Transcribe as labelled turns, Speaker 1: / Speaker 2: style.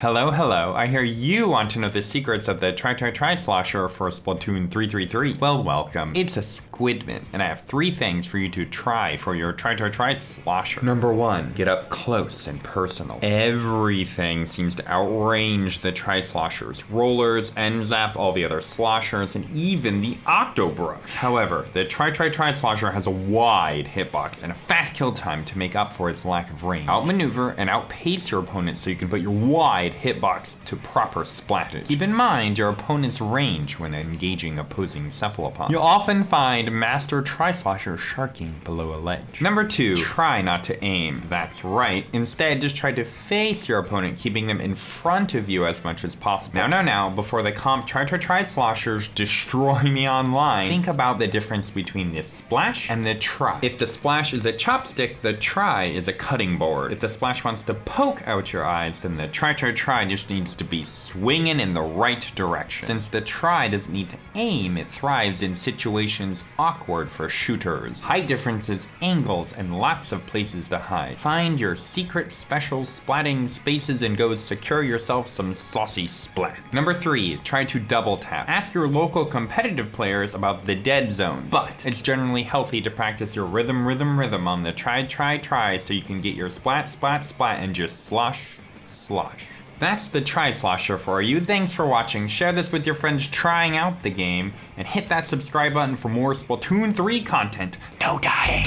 Speaker 1: Hello, hello. I hear you want to know the secrets of the Try Try Try Slosher for Splatoon 333. Well, welcome. It's a Squidman, and I have three things for you to try for your Try Try Try Slosher. Number one, get up close and personal. Everything seems to outrange the Tri Sloshers. Rollers, N-ZAP, all the other sloshers, and even the Octobrush. However, the Try Try Try Slosher has a wide hitbox and a fast kill time to make up for its lack of range. Outmaneuver and outpace your opponent so you can put your wide wide hitbox to proper splattage. Keep in mind your opponent's range when engaging opposing cephalopods. You'll often find Master Tri-Slosher sharking below a ledge. Number two, try not to aim. That's right. Instead, just try to face your opponent, keeping them in front of you as much as possible. Now, now, now, before the comp try to try sloshers destroy me online, think about the difference between the splash and the try. If the splash is a chopstick, the try is a cutting board. If the splash wants to poke out your eyes, then the try try try just needs to be swinging in the right direction. Since the try doesn't need to aim, it thrives in situations awkward for shooters. Height differences, angles, and lots of places to hide. Find your secret special splatting spaces and go secure yourself some saucy splat. Number three, try to double tap. Ask your local competitive players about the dead zones, but it's generally healthy to practice your rhythm, rhythm, rhythm on the try, try, try so you can get your splat, splat, splat and just slosh, slosh. That's the Tri-Slosher for you. Thanks for watching. Share this with your friends trying out the game, and hit that subscribe button for more Splatoon 3 content. No dying!